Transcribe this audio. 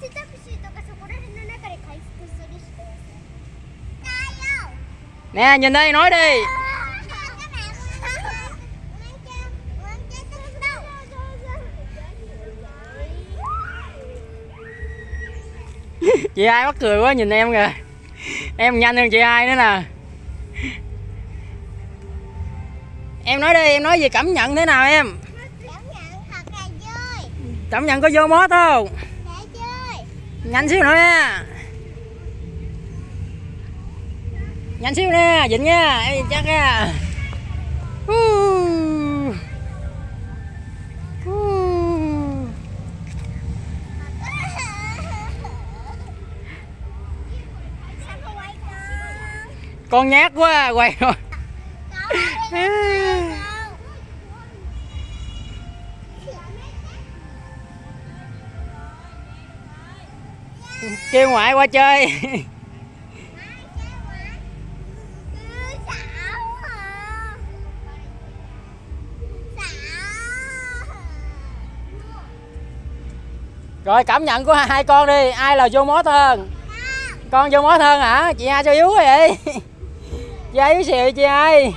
選択肢とかそこら辺の中で回復する人だよ nè nhìn đây nói đi các bạn mang cho mang cho tôi đâu chị ai mắc cười quá nhìn em kìa em nhanh hơn chị ai nữa nè em nói đi em nói về cảm nhận thế nào em cảm nhận thật là vui cảm nhận có vô mốt không để chơi Nhanh xíu nữa nha. Nhanh xíu nè dịnh nha. Em chắc nha. Quay con con nhát quá quay rồi kêu ngoại qua chơi. Rồi, cảm nhận của hai con đi. Ai là vô mốt hơn? Con vô mốt hơn hả? Chị hai sao yếu vậy? Chị hai yếu xìu chị hai